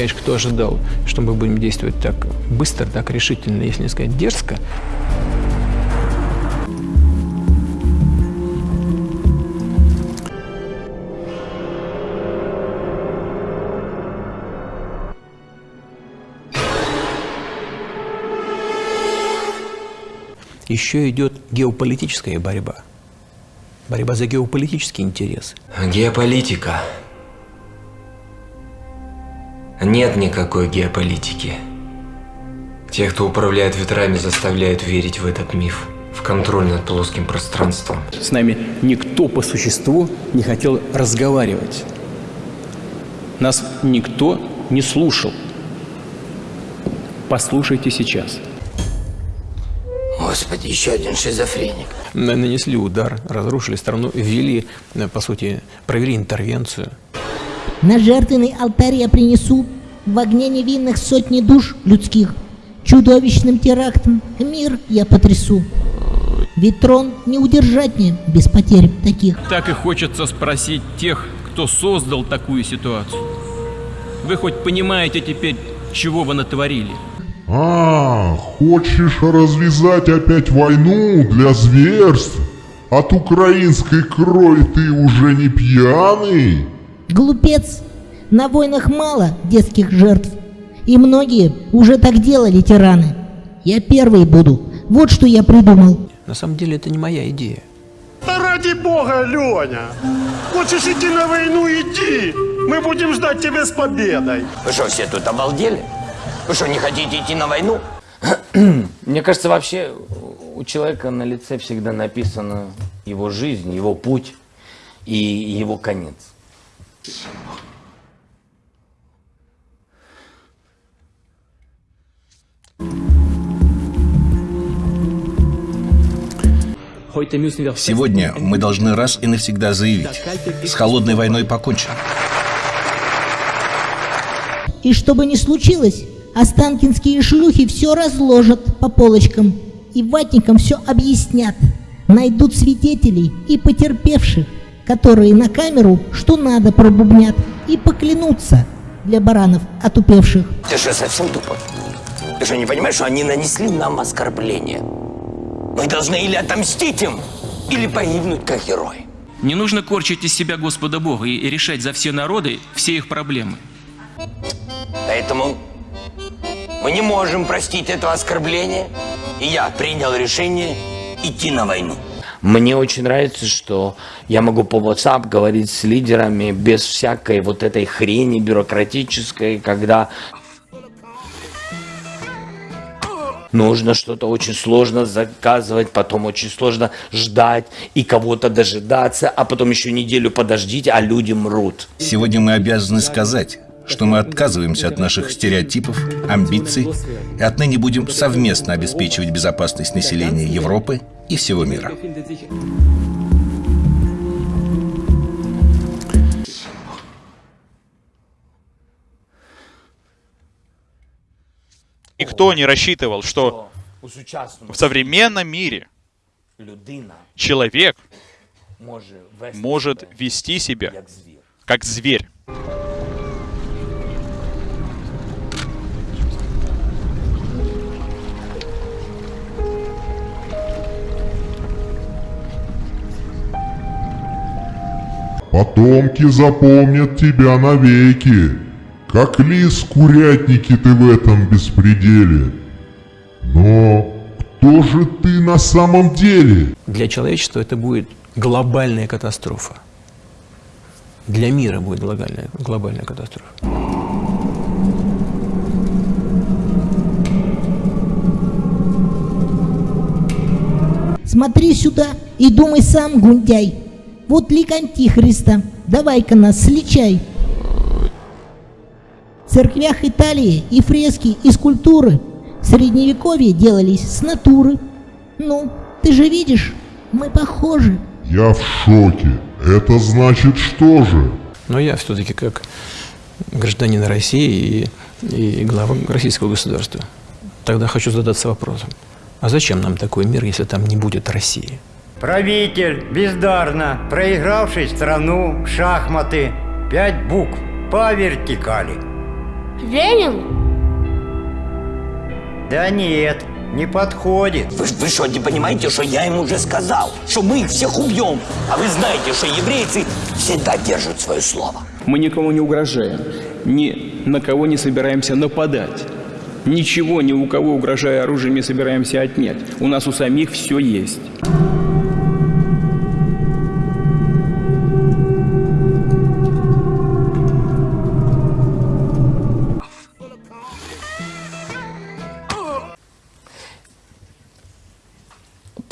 Конечно, кто ожидал, что мы будем действовать так быстро, так решительно, если не сказать дерзко. Еще идет геополитическая борьба. Борьба за геополитические интересы. Геополитика. Нет никакой геополитики. Те, кто управляет ветрами, заставляют верить в этот миф, в контроль над плоским пространством. С нами никто по существу не хотел разговаривать. Нас никто не слушал. Послушайте сейчас. Господи, еще один шизофреник. Нанесли удар, разрушили страну, ввели, э, по сути, провели интервенцию. На жертвенный алтарь я принесу в огне невинных сотни душ людских. Чудовищным терактом мир я потрясу. Ведь трон не удержать мне без потерь таких. Так и хочется спросить тех, кто создал такую ситуацию. Вы хоть понимаете теперь, чего вы натворили? А, хочешь развязать опять войну для зверств? От украинской крови ты уже не пьяный? Глупец! На войнах мало детских жертв. И многие уже так делали тираны. Я первый буду. Вот что я придумал. На самом деле это не моя идея. Да ради бога, Леня! Хочешь идти на войну, иди! Мы будем ждать тебя с победой! Вы что, все тут обалдели? Вы что, не хотите идти на войну? Мне кажется, вообще у человека на лице всегда написана его жизнь, его путь и его конец. Сегодня мы должны раз и навсегда заявить, с холодной войной покончено. И что бы ни случилось, останкинские шлюхи все разложат по полочкам и ватникам все объяснят. Найдут свидетелей и потерпевших, которые на камеру что надо пробубнят и поклянутся для баранов отупевших. Ты что, совсем тупо? Ты что, не понимаешь, что они нанесли нам оскорбление? Мы должны или отомстить им, или погибнуть как герои. Не нужно корчить из себя Господа Бога и решать за все народы все их проблемы. Поэтому мы не можем простить этого оскорбления, и я принял решение идти на войну. Мне очень нравится, что я могу по WhatsApp говорить с лидерами без всякой вот этой хрени бюрократической, когда нужно что-то очень сложно заказывать, потом очень сложно ждать и кого-то дожидаться, а потом еще неделю подождите, а люди мрут. Сегодня мы обязаны сказать, что мы отказываемся от наших стереотипов, амбиций и отныне будем совместно обеспечивать безопасность населения Европы и всего мира. Никто не рассчитывал, что в современном мире человек может вести себя как зверь. Потомки запомнят тебя навеки, как лис курятники ты в этом беспределе. Но кто же ты на самом деле? Для человечества это будет глобальная катастрофа. Для мира будет глобальная, глобальная катастрофа. Смотри сюда и думай сам, Гундяй. Вот лик Антихриста. Давай-ка нас сличай. В церквях Италии и фрески, и скульптуры в средневековье делались с натуры. Ну, ты же видишь, мы похожи. Я в шоке. Это значит что же? Но я все-таки как гражданин России и, и глава российского государства. Тогда хочу задаться вопросом. А зачем нам такой мир, если там не будет России? Правитель, бездарно проигравший страну в шахматы, пять букв по вертикали. Ленин? Да нет, не подходит. Вы, вы что, не понимаете, что я им уже сказал? Что мы их всех убьем. А вы знаете, что еврейцы всегда держат свое слово. Мы никому не угрожаем, ни на кого не собираемся нападать. Ничего ни у кого, угрожая оружием, не собираемся отнять. У нас у самих все есть.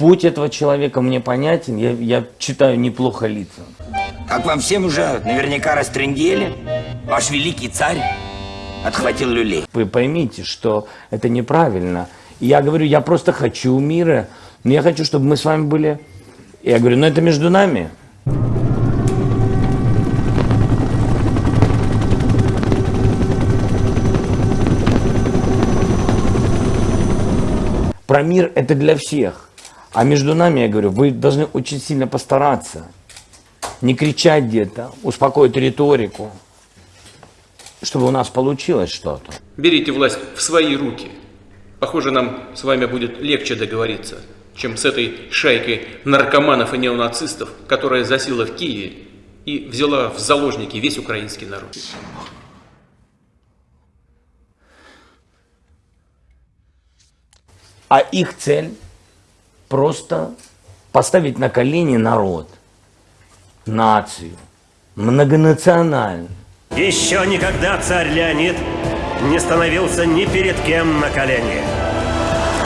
Путь этого человека мне понятен, я, я читаю неплохо лица. Как вам всем уже наверняка растрендели, ваш великий царь отхватил люлей. Вы поймите, что это неправильно. Я говорю, я просто хочу мира, но я хочу, чтобы мы с вами были... Я говорю, ну это между нами. Про мир это для всех. А между нами, я говорю, вы должны очень сильно постараться. Не кричать где-то, успокоить риторику, чтобы у нас получилось что-то. Берите власть в свои руки. Похоже, нам с вами будет легче договориться, чем с этой шайкой наркоманов и неонацистов, которая засела в Киеве и взяла в заложники весь украинский народ. А их цель просто поставить на колени народ, нацию, многонациональную. Еще никогда царь Леонид не становился ни перед кем на колени.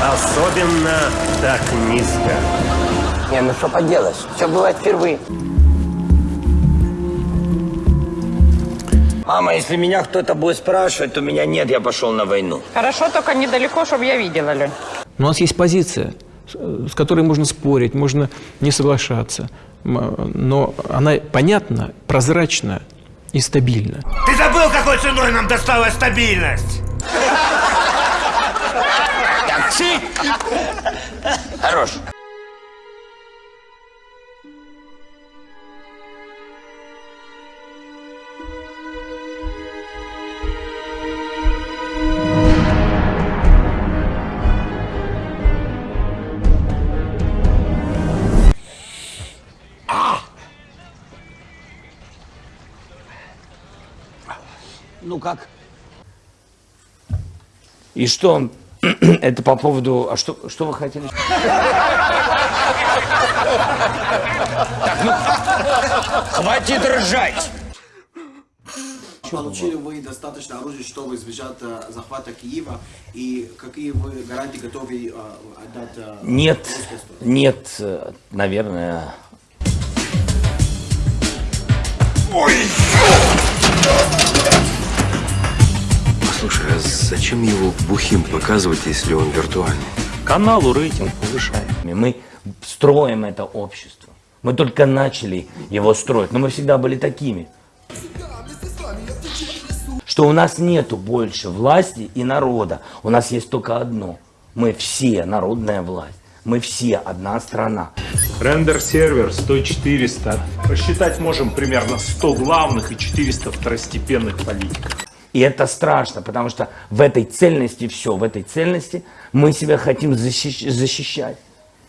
Особенно так низко. Не, ну что поделать, все бывает впервые. Мама, если меня кто-то будет спрашивать, то меня нет, я пошел на войну. Хорошо, только недалеко, чтобы я видела, Лень. Но у нас есть позиция, с с которой можно спорить, можно не соглашаться. Но она понятна, прозрачна и стабильна. Ты забыл, какой ценой нам досталась стабильность? Такси! Хорош. Как? И что? Это по поводу... А что, что вы хотели? Хватит ржать! Получили вы достаточно оружия, чтобы избежать э, захвата Киева? И какие вы гарантии готовы э, отдать? э, Нет, нет, наверное... Слушай, а зачем его бухим показывать, если он виртуальный? Каналу рейтинг повышаем. Мы строим это общество. Мы только начали его строить, но мы всегда были такими. Что у нас нету больше власти и народа. У нас есть только одно. Мы все народная власть. Мы все одна страна. Рендер-сервер 100-400. Посчитать можем примерно 100 главных и 400 второстепенных политиков. И это страшно, потому что в этой цельности все, в этой цельности мы себя хотим защищ- защищать.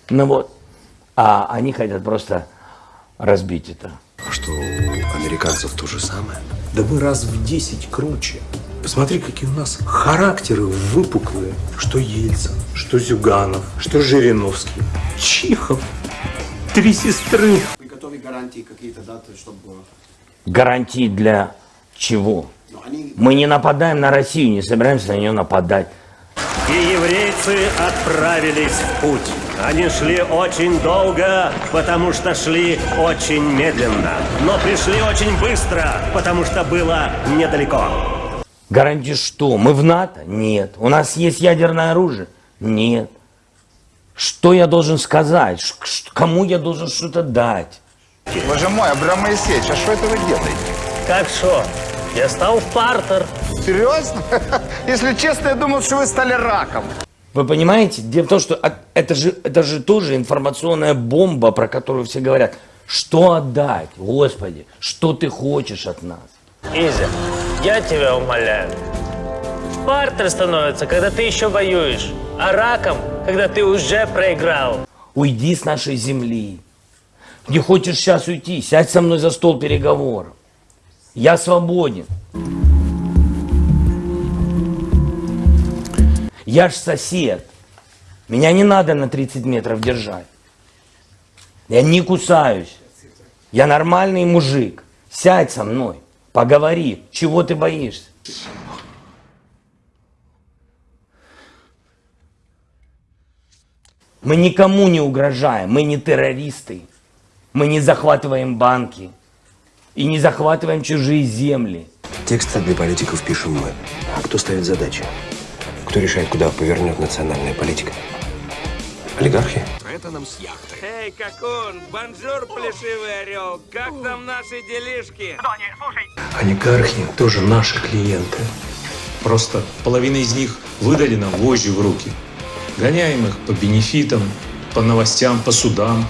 Ну вот. А они хотят просто разбить это. А что, у американцев то же самое? Да мы раз в 10 круче. Посмотри, какие у нас характеры выпуклые. Что Ельцин, что Зюганов, что Жириновский, Чихов. Три сестры. Готовы гарантии какие-то даты, чтобы... Гарантии для чего? Мы не нападаем на Россию, не собираемся на нее нападать. И еврейцы отправились в путь. Они шли очень долго, потому что шли очень медленно. Но пришли очень быстро, потому что было недалеко. Гарантии что? Мы в НАТО? Нет. У нас есть ядерное оружие? Нет. Что я должен сказать? Кому я должен что-то дать? Боже мой, Абрам Моисеевич, а что это вы делаете? Как что? Я стал в партер. Серьезно? Если честно, я думал, что вы стали раком. Вы понимаете? Дело в том, что это же, это же тоже информационная бомба, про которую все говорят. Что отдать? Господи, что ты хочешь от нас? Изя, я тебя умоляю, Спарта становится, когда ты еще воюешь, а раком, когда ты уже проиграл. Уйди с нашей земли. Не хочешь сейчас уйти, сядь со мной за стол переговоров. Я свободен. Я ж сосед. Меня не надо на 30 метров держать. Я не кусаюсь. Я нормальный мужик. Сядь со мной, поговори. Чего ты боишься? Мы никому не угрожаем, мы не террористы. Мы не захватываем банки и не захватываем чужие земли. Тексты для политиков пишем мы. А кто ставит задачи? Кто решает, куда повернет национальная политика? Олигархи? Это нам с яхты. Эй, какун, бонжур, плешивый орел, как там наши делишки? Олигархи тоже наши клиенты. Просто половина из них выдали нам вожжи в руки. Гоняем их по бенефитам, по новостям, по судам.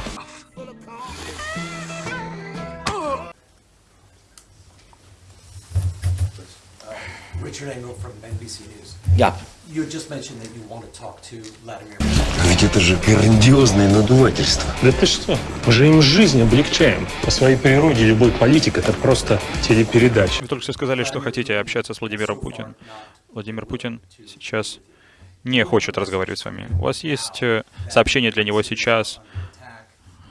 Richard Engel from NBC News. Yeah. You just mentioned that you want to talk to Vladimir. Ведь это же грандиозное надувательство. Да ты что? Мы же им жизнь облегчаем. По своей природе любой политик это просто телепередача. Вы только что сказали, что хотите общаться с Владимиром Путиным. Владимир Путин сейчас не хочет разговаривать с вами. У вас есть э, сообщение для него сейчас,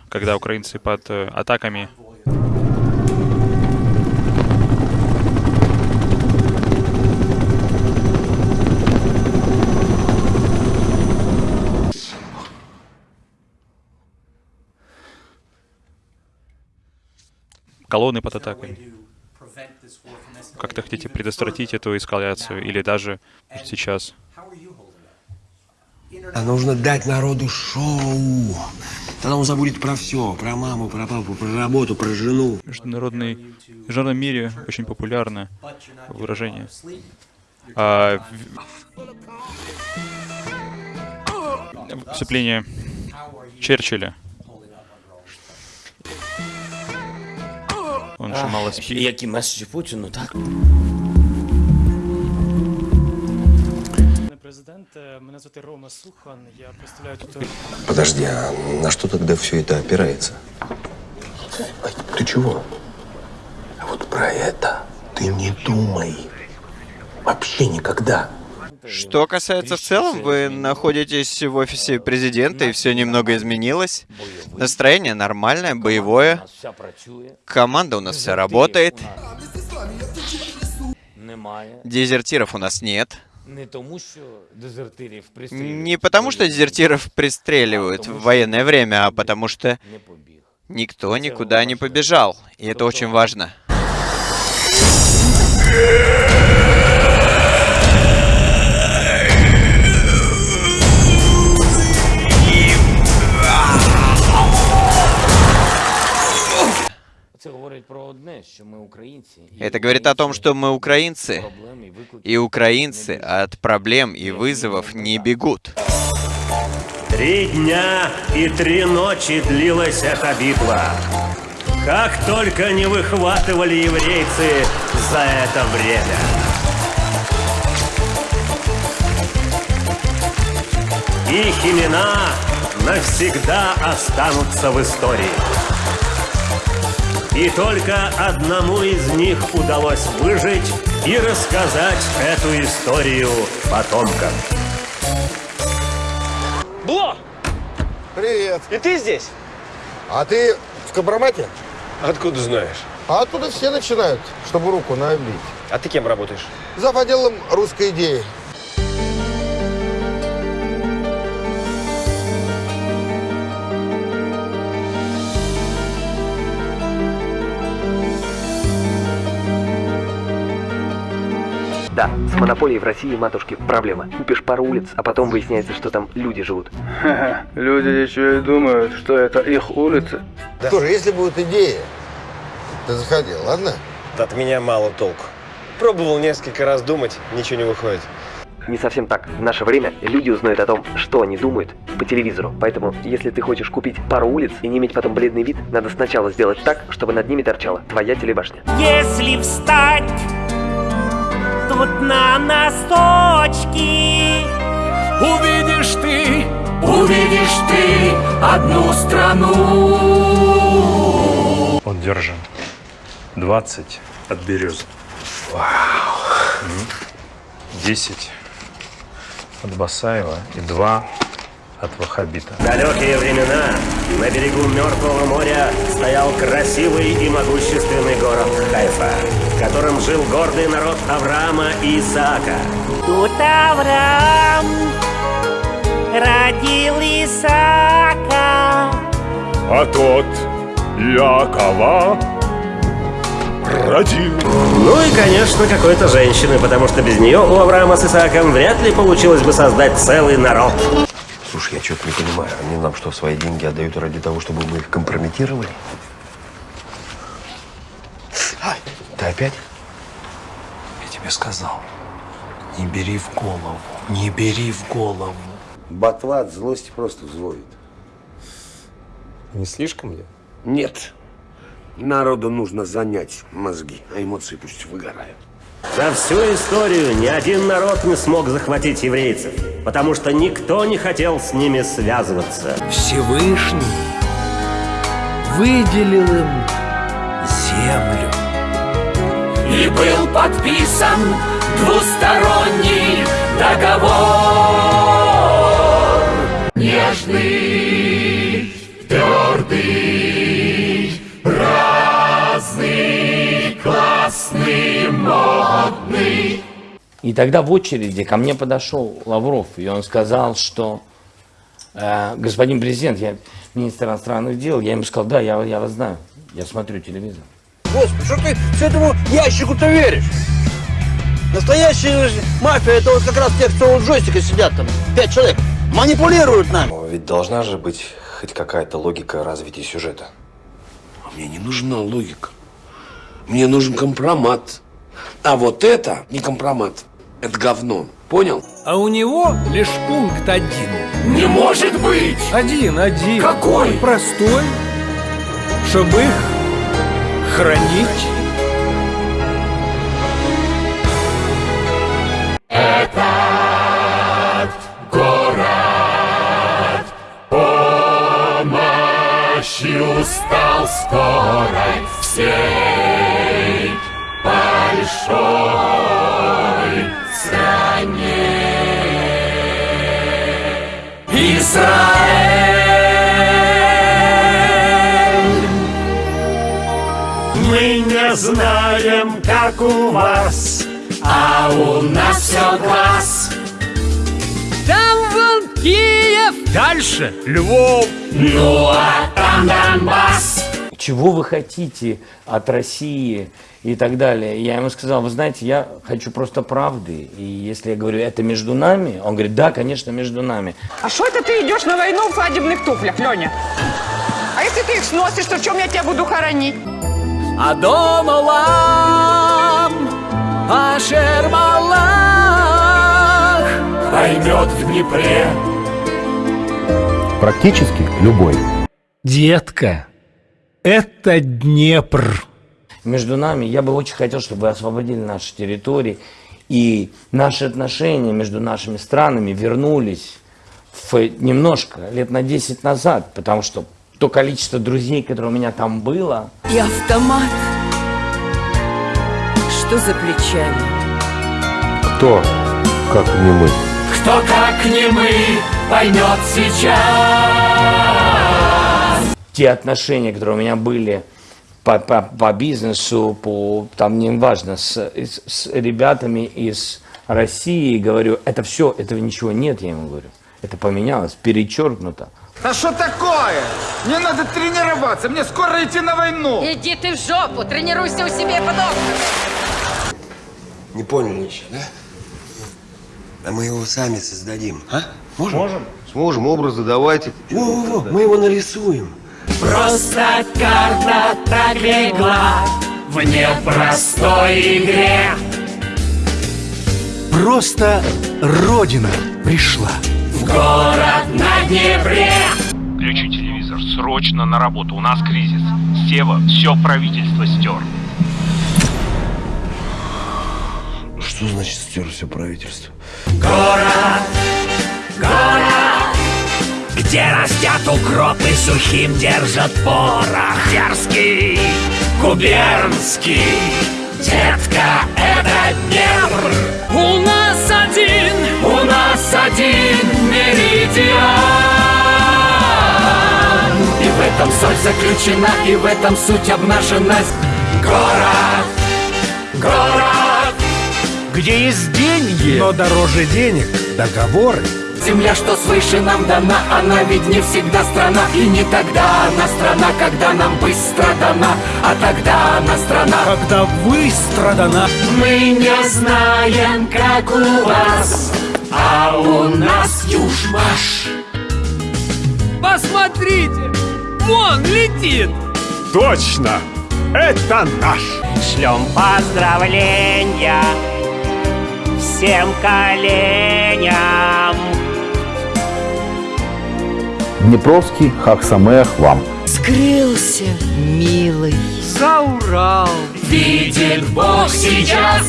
когда украинцы под э, атаками колонны под атакой. Как-то хотите предотвратить эту эскалацию или даже сейчас? А нужно дать народу шоу. Тогда он забудет про все. Про маму, про папу, про работу, про жену. В международной, в международном мире очень популярно выражение. А, вступление Черчилля. Он же мало спит. Які меседжі Путіну, так? Президент, е, мене звати Рома Сухан. Я представляю тут. Подожди, а на что тогда все это опирается? Ай, ты чего? А вот про это ты не думай. Вообще никогда. Что касается в целом, вы находитесь в офисе президента, и все немного изменилось. Настроение нормальное, боевое. Команда у нас вся работает. Немає. Дезертиров у нас нет. Не тому, що дезертирів пристрілюють. Не потому, что дезертиров пристреливают в военное время, а потому что никто никуда не побежал. И это очень важно. Це Это говорит о том, что мы украинцы, и украинцы от проблем и вызовов не бегут. Три дня и три ночи длилась эта битва. Как только не выхватывали еврейцы за это время. Их имена навсегда останутся в истории. И только одному из них удалось выжить и рассказать эту историю потомкам. Бло! Привет. И ты здесь? А ты в компромате? Откуда знаешь? А оттуда все начинают, чтобы руку набить. А ты кем работаешь? За отделом русской идеи. Да, с монополией в России, матушки, проблема. Купишь пару улиц, а потом выясняется, что там люди живут. Люди еще и думают, что это их улицы. Тоже, если будет идея, ты заходи, ладно? От меня мало толку. Пробовал несколько раз думать, ничего не выходит. Не совсем так. В наше время люди узнают о том, что они думают, по телевизору. Поэтому, если ты хочешь купить пару улиц и не иметь потом бледный вид, надо сначала сделать так, чтобы над ними торчала твоя телебашня. Если встать, тут на носочки. Увидишь ты, увидишь ты одну страну. Он держан. 20 от березы. Вау. 10 от Басаева и 2 от Вахабита. В далекие времена на берегу Мертвого моря стоял красивый и могущественный город Хайфа, в котором жил гордый народ Авраама и Исаака. Тут Авраам родил Исаака. А тот Якова родил. Ну и, конечно, какой-то женщины, потому что без нее у Авраама с Исааком вряд ли получилось бы создать целый народ. Слушай, я что-то не понимаю. Они нам что, свои деньги отдают ради того, чтобы мы их компрометировали? Ты опять? Я тебе сказал, не бери в голову, не бери в голову. Ботва от злости просто взводит. Не слишком ли? Нет. Народу нужно занять мозги, а эмоции пусть выгорают. За всю историю ни один народ не смог захватить еврейцев, потому что никто не хотел с ними связываться. Всевышний выделил им землю. И был подписан двусторонний договор. Нежный, твердый, классный, модный. И тогда в очереди ко мне подошел Лавров, и он сказал, что э, господин президент, я министр иностранных дел, я ему сказал, да, я, я вас знаю, я смотрю телевизор. Господи, что ты с этому ящику-то веришь? Настоящая мафия, это вот как раз те, кто у джойстика сидят там, пять человек, манипулируют нами. Но ведь должна же быть хоть какая-то логика развития сюжета. А мне не нужна логика. Мне нужен компромат. А вот это не компромат. Это говно. Понял? А у него лишь пункт один. Не может быть! Один, один. Какой? Простой. Чтобы их хранить. Этот город помощью стал скорой всей большой стране. Израиль! Мы не знаем, как у вас, А у нас все класс. Там вон Киев! Дальше Львов. Ну а там Донбасс. Чего вы хотите от России и так далее? Я ему сказал, вы знаете, я хочу просто правды. И если я говорю, это между нами, он говорит, да, конечно, между нами. А что это ты идешь на войну в свадебных туфлях, Леня? А если ты их сносишь, то в чем я тебя буду хоронить? Адон Олам, Ашер Малах поймет в Днепре. Практически любой. Детка, это Днепр. Между нами я бы очень хотел, чтобы вы освободили наши территории. И наши отношения между нашими странами вернулись в немножко, лет на 10 назад. Потому что то количество друзей, которое у меня там было, И автомат. Что за плечами? Кто, как не мы? Кто как не мы поймет сейчас. Те отношения, которые у меня были по, по, по бизнесу, по, там не важно, с, с, с ребятами из России, говорю, это все, этого ничего нет, я ему говорю. Это поменялось, перечеркнуто. А что такое? Мне надо тренироваться, мне скоро идти на войну. Иди ты в жопу, тренируйся у себя под окнами. Не поняли еще, да? А мы его сами создадим, а? Можем? Можем. Сможем, образы давайте. Во-во-во, мы его нарисуем. Просто карта так легла в непростой игре. Просто Родина пришла. В город на Днепре. Включи телевизор, срочно на работу, у нас кризис. Сева все правительство стер. Что Что значит стер все правительство? Город, где растят укропы, сухим держат порох. Дерзкий, губернский, детка, это Днепр. У нас один, у нас один меридиан. И в этом соль заключена, и в этом суть обнажена. Город, город, Где есть деньги, но дороже денег договоры. Земля, что свыше нам дана, она ведь не всегда страна И не тогда она страна, когда нам быстро дана А тогда она страна, когда выстрадана Мы не знаем, как у вас, а у нас южмаш Посмотрите! Вон летит! Точно! Это наш! Шлем поздравления всем коленям. Днепровский Хахсамех вам. Скрылся, милый. За Урал! Видит Бог сейчас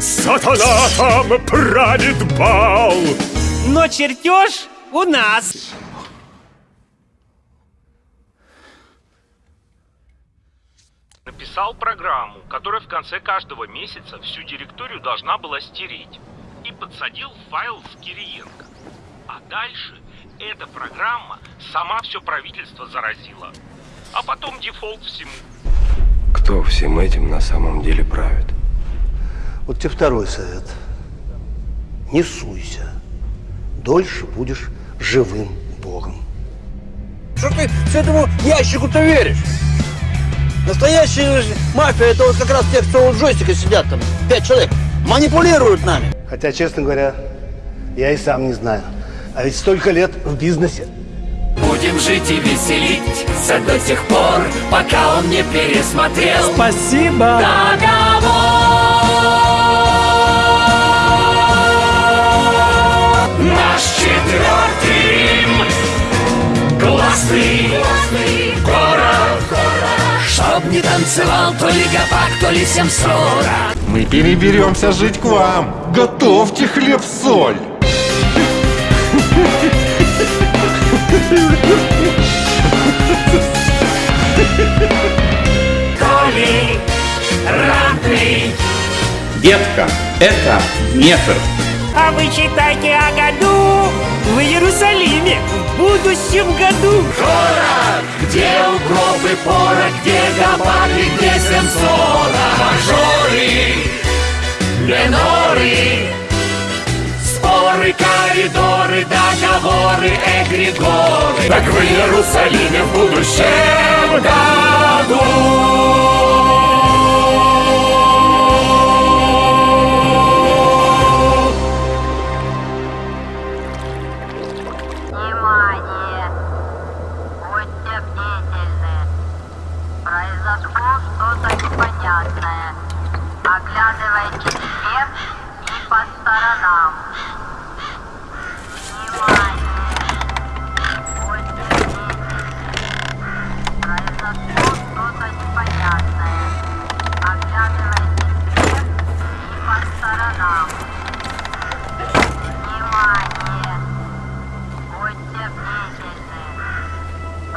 Сатана там правит бал! Но чертеж у нас. Написал программу, которая в конце каждого месяца всю директорию должна была стереть. И подсадил в файл с Кириенко. А дальше эта программа сама все правительство заразила. А потом дефолт всему. Кто всем этим на самом деле правит? Вот тебе второй совет. Не суйся. Дольше будешь живым богом. Что ты с этому ящику-то веришь? Настоящая мафия это вот как раз те, кто у джойстика сидят там, пять человек, манипулируют нами. Хотя, честно говоря, я и сам не знаю. А ведь столько лет в бизнесе. Будем жить и веселиться до тех пор, пока он не пересмотрел Спасибо! договор. Наш четвертый Рим, классный город, чтоб не танцевал то ли гопак, то ли всем сорок. Мы переберемся жить к вам. Готовьте хлеб-соль. Детка, это Днепр. А вы читайте о году в Иерусалиме в будущем году. Город, где укропы порох, где гопаки, где сенсора, мажоры, миноры, споры, коридоры, договоры, эгрегоры. Так в Иерусалиме в будущем году.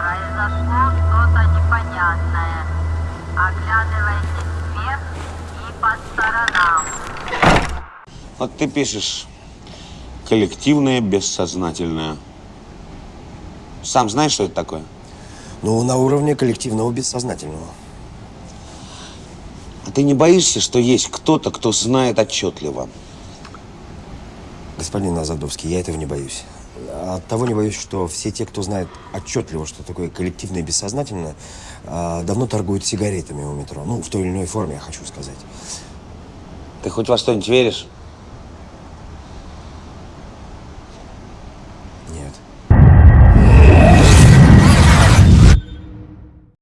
Произошло что-то непонятное. Оглядывайтесь вверх и по сторонам. Вот ты пишешь коллективное бессознательное. Сам знаешь, что это такое? Ну, на уровне коллективного бессознательного. А ты не боишься, что есть кто-то, кто знает отчетливо? Господин Азадовский, я этого не боюсь. От того не боюсь, что все те, кто знает отчетливо, что такое коллективное бессознательное, а, давно торгуют сигаретами у метро. Ну, в той или иной форме, я хочу сказать. Ты хоть во что-нибудь веришь?